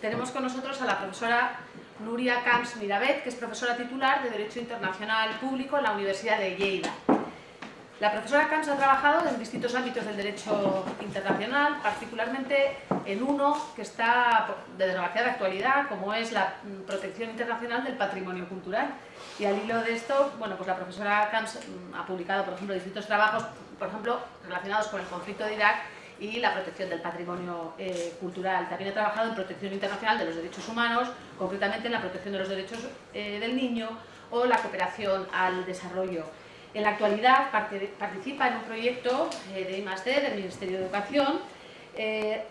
tenemos con nosotros a la profesora Nuria Camps Mirabet, que es profesora titular de Derecho Internacional Público en la Universidad de Lleida. La profesora Camps ha trabajado en distintos ámbitos del derecho internacional, particularmente en uno que está de desgraciada actualidad, como es la protección internacional del patrimonio cultural. Y al hilo de esto, bueno, pues la profesora Camps mm, ha publicado, por ejemplo, distintos trabajos, por ejemplo, relacionados con el conflicto de Irak y la protección del patrimonio eh, cultural. También ha trabajado en protección internacional de los derechos humanos, concretamente en la protección de los derechos eh, del niño o la cooperación al desarrollo. En la actualidad participa en un proyecto eh, de I+.D. del Ministerio de Educación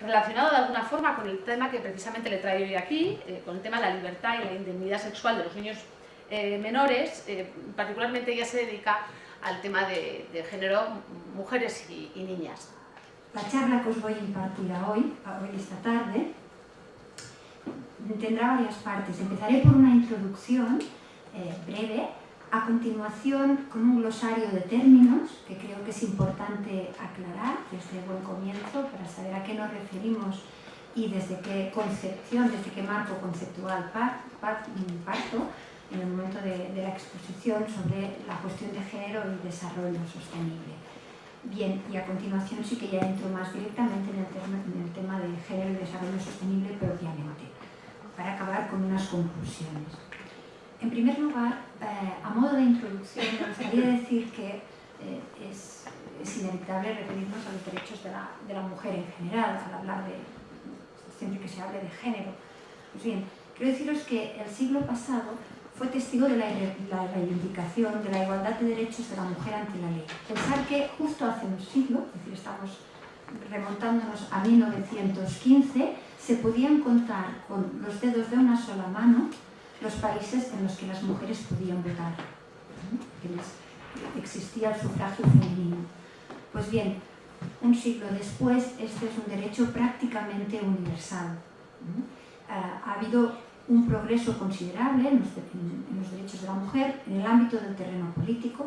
relacionado de alguna forma con el tema que precisamente le traigo hoy aquí, con el tema de la libertad y la indemnidad sexual de los niños menores. particularmente ella se dedica al tema de, género, mujeres y niñas. La charla que os voy a impartir hoy, esta tarde, tendrá varias partes. Empezaré por una introducción eh, breve, a continuación con un glosario de términos que creo que es importante aclarar desde buen comienzo para saber a qué nos referimos y desde qué concepción, desde qué marco conceptual parto en el momento de la exposición sobre la cuestión de género y desarrollo sostenible. Bien, y a continuación sí que ya entro más directamente en el, tema, de género y desarrollo sostenible propiamente, para acabar con unas conclusiones. En primer lugar, eh, a modo de introducción, me gustaría decir que eh, es, inevitable referirnos a los derechos de la, de la, mujer en general, al hablar de, siempre que se hable de género. Pues bien, quiero deciros que el siglo pasado fue testigo de la, reivindicación de la igualdad de derechos de la mujer ante la ley. Pensar que justo hace un siglo, es decir, estamos remontándonos a 1915, se podían contar con los dedos de una sola mano los países en los que las mujeres podían votar, que existía el sufragio femenino. Pues bien, un siglo después, este es un derecho prácticamente universal. Ha habido un progreso considerable en los, derechos de la mujer en el ámbito del terreno político,